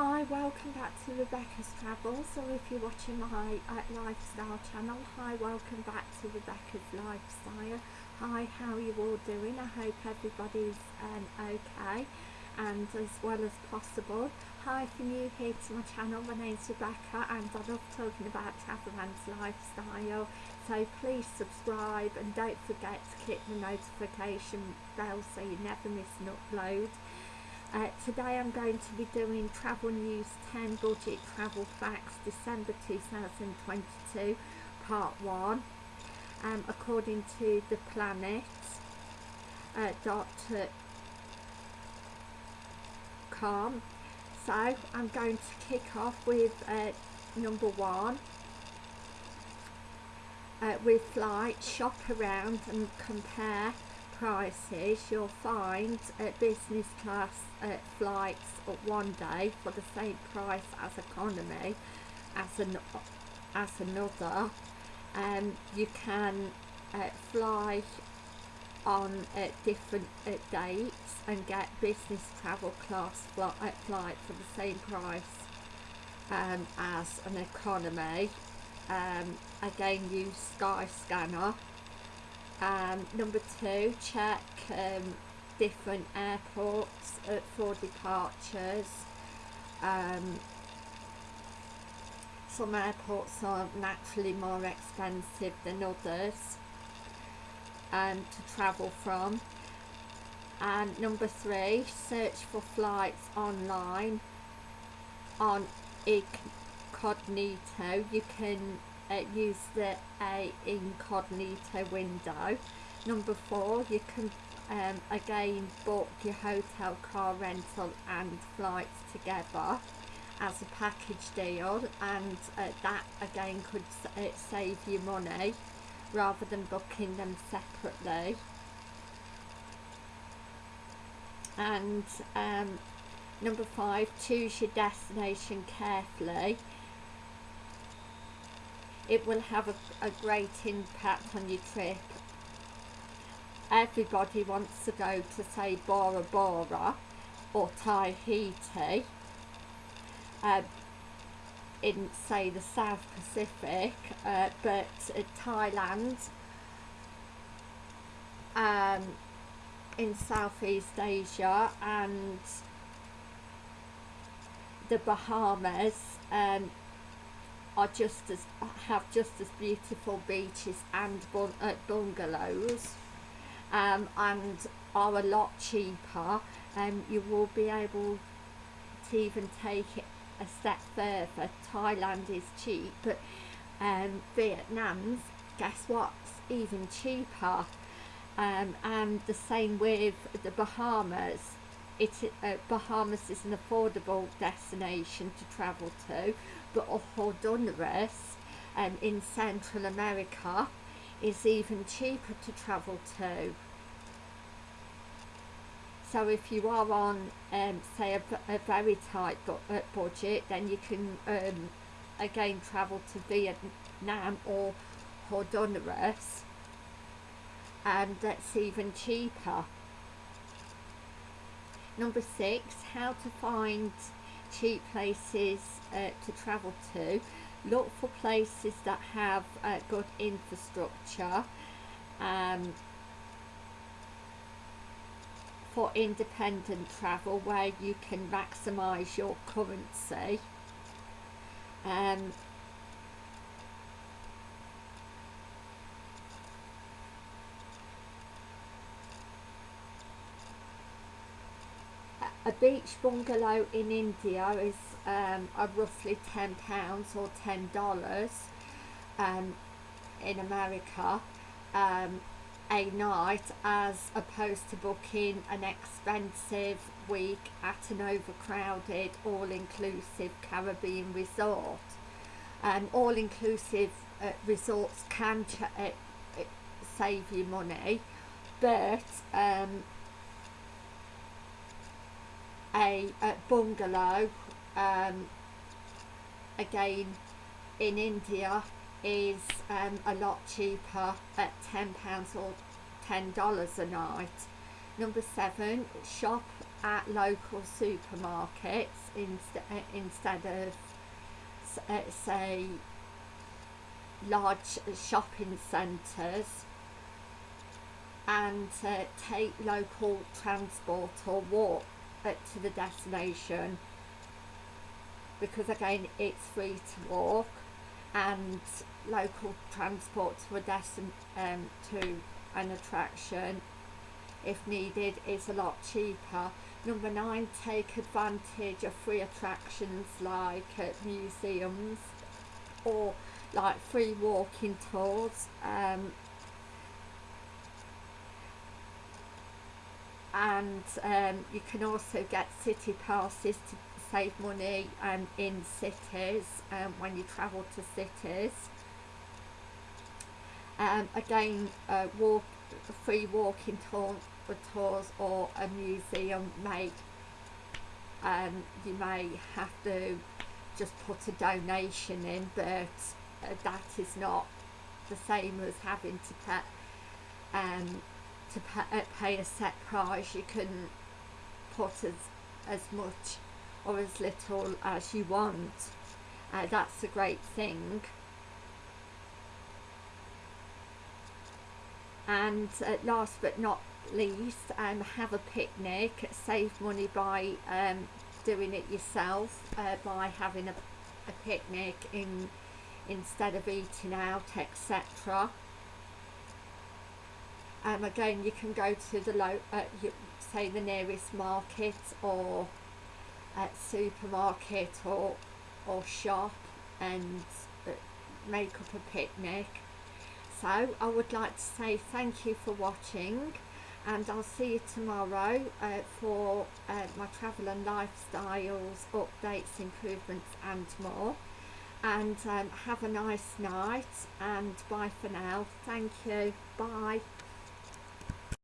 Hi, welcome back to Rebecca's Travels, or if you're watching my uh, lifestyle channel, hi, welcome back to Rebecca's Lifestyle. Hi, how are you all doing? I hope everybody's um, okay and as well as possible. Hi, if you're new here to my channel, my name's Rebecca and I love talking about travel and lifestyle. So please subscribe and don't forget to click the notification bell so you never miss an upload. Uh, today I'm going to be doing Travel News 10 Budget Travel Facts December 2022 Part 1 um, according to the planet uh, dot com. So I'm going to kick off with uh, number one uh, with flight shop around and compare prices you'll find uh, business class uh, flights at one day for the same price as economy as an as another. Um, you can uh, fly on uh, different uh, dates and get business travel class fl uh, flight for the same price um, as an economy. Um, again use Skyscanner um, number two, check um, different airports uh, for departures. Um, some airports are naturally more expensive than others um, to travel from. And number three, search for flights online on incognito. You can uh, use the incognito window. Number four you can um, again book your hotel car rental and flights together as a package deal and uh, that again could uh, save you money rather than booking them separately. And um, number five choose your destination carefully it will have a, a great impact on your trip. Everybody wants to go to say Bora Bora or Tahiti uh, in say the South Pacific uh, but uh, Thailand um, in Southeast Asia and the Bahamas um, are just as have just as beautiful beaches and uh, bungalows um, and are a lot cheaper um, you will be able to even take it a step further. Thailand is cheap but um, Vietnam's guess what's even cheaper? Um, and the same with the Bahamas it uh, Bahamas is an affordable destination to travel to but Honduras um, in Central America is even cheaper to travel to. So if you are on, um, say, a, a, very tight bu uh, budget, then you can um, again travel to Vietnam or Honduras, and that's even cheaper. Number six, how to find cheap places uh, to travel to. Look for places that have uh, good infrastructure um, for independent travel where you can maximize your currency. Um, a beach bungalow in India is um, roughly ten pounds or ten dollars um, in America um, a night as opposed to booking an expensive week at an overcrowded all-inclusive Caribbean resort. Um, all-inclusive uh, resorts can uh, uh, save you money but um, a, a bungalow um, again in India is um, a lot cheaper at £10 or $10 a night. Number seven, shop at local supermarkets inst- instead of uh, say large shopping centres and uh, take local transport or walk uh, to the destination. Because again it's free to walk and local transport to a destin- um, to an attraction if needed is a lot cheaper. Number nine take advantage of free attractions like uh, museums or like free walking tours um, and um, you can also get city passes to save money um, in cities um, when you travel to cities. Um, again uh, walk free walking tour, tours or a museum may um, you may have to just put a donation in but uh, that is not the same as having to pay um, to pay, uh, pay a set price you can put as as much or as little as you want. Uh, that's a great thing. And uh, last but not least um, have a picnic save money by um, doing it yourself uh, by having a, a picnic in instead of eating out etc um, again you can go to the low uh, you, say the nearest market or uh, supermarket or or shop and uh, make up a picnic. So I would like to say thank you for watching and I'll see you tomorrow uh, for uh, my travel and lifestyles updates improvements and more. And um, have a nice night and bye for now. Thank you. Bye